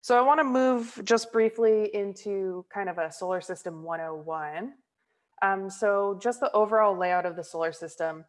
So I want to move just briefly into kind of a solar system 101. Um, so just the overall layout of the solar system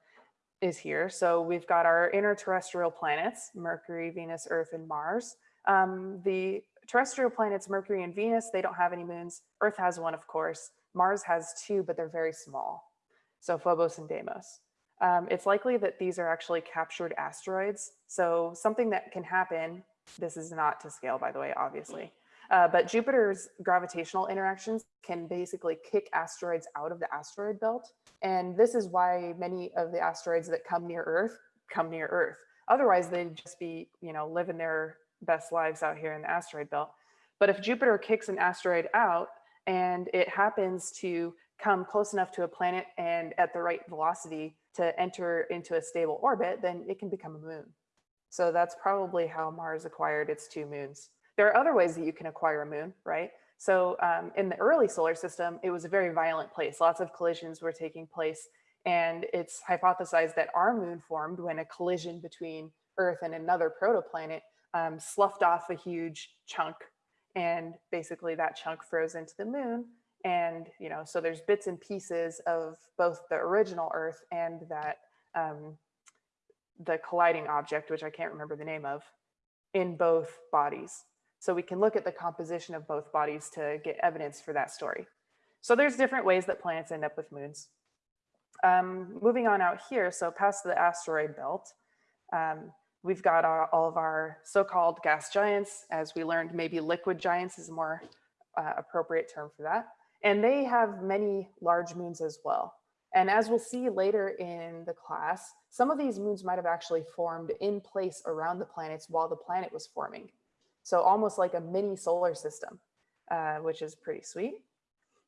is here. So we've got our inner terrestrial planets, Mercury, Venus, Earth, and Mars. Um, the terrestrial planets, Mercury and Venus, they don't have any moons. Earth has one, of course. Mars has two, but they're very small. So Phobos and Deimos. Um, it's likely that these are actually captured asteroids. So something that can happen, this is not to scale, by the way, obviously, uh, but Jupiter's gravitational interactions can basically kick asteroids out of the asteroid belt. And this is why many of the asteroids that come near Earth come near Earth. Otherwise, they'd just be, you know, living their best lives out here in the asteroid belt. But if Jupiter kicks an asteroid out and it happens to come close enough to a planet and at the right velocity to enter into a stable orbit, then it can become a moon. So that's probably how Mars acquired its two moons. There are other ways that you can acquire a moon, right? So um, in the early solar system, it was a very violent place. Lots of collisions were taking place. And it's hypothesized that our moon formed when a collision between Earth and another protoplanet um, sloughed off a huge chunk. And basically that chunk froze into the moon. And, you know, so there's bits and pieces of both the original Earth and that um, the colliding object, which I can't remember the name of, in both bodies. So we can look at the composition of both bodies to get evidence for that story. So there's different ways that planets end up with moons. Um, moving on out here, so past the asteroid belt, um, we've got our, all of our so-called gas giants. As we learned, maybe liquid giants is a more uh, appropriate term for that. And they have many large moons as well. And as we'll see later in the class, some of these moons might have actually formed in place around the planets while the planet was forming. So almost like a mini solar system, uh, which is pretty sweet.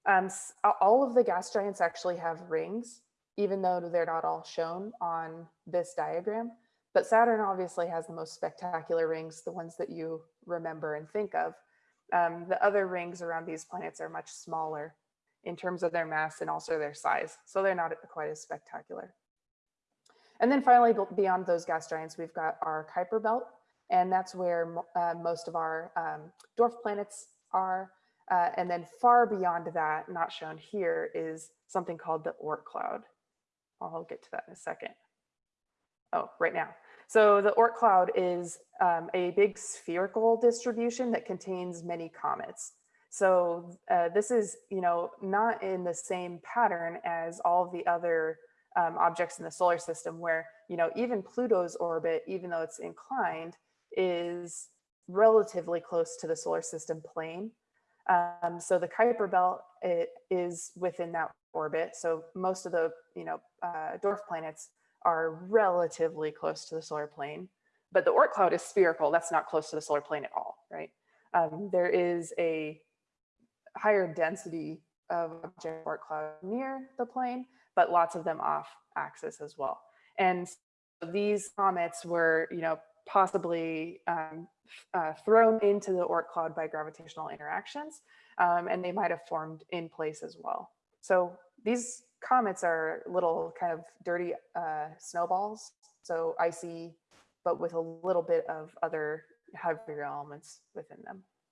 Um, all of the gas giants actually have rings, even though they're not all shown on this diagram. But Saturn obviously has the most spectacular rings, the ones that you remember and think of. Um, the other rings around these planets are much smaller in terms of their mass and also their size. So they're not quite as spectacular. And then finally, beyond those gas giants, we've got our Kuiper belt, and that's where uh, most of our um, dwarf planets are. Uh, and then far beyond that, not shown here, is something called the Oort cloud. I'll get to that in a second. Oh, right now. So the Oort cloud is um, a big spherical distribution that contains many comets. So uh, this is, you know, not in the same pattern as all the other um, objects in the solar system where, you know, even Pluto's orbit, even though it's inclined, is relatively close to the solar system plane. Um, so the Kuiper belt it is within that orbit. So most of the you know uh, dwarf planets are relatively close to the solar plane, but the Oort cloud is spherical. That's not close to the solar plane at all, right? Um, there is a higher density of object Oort cloud near the plane, but lots of them off axis as well. And these comets were, you know, possibly um, uh, thrown into the Oort cloud by gravitational interactions, um, and they might have formed in place as well. So these comets are little kind of dirty uh, snowballs, so icy, but with a little bit of other heavier elements within them.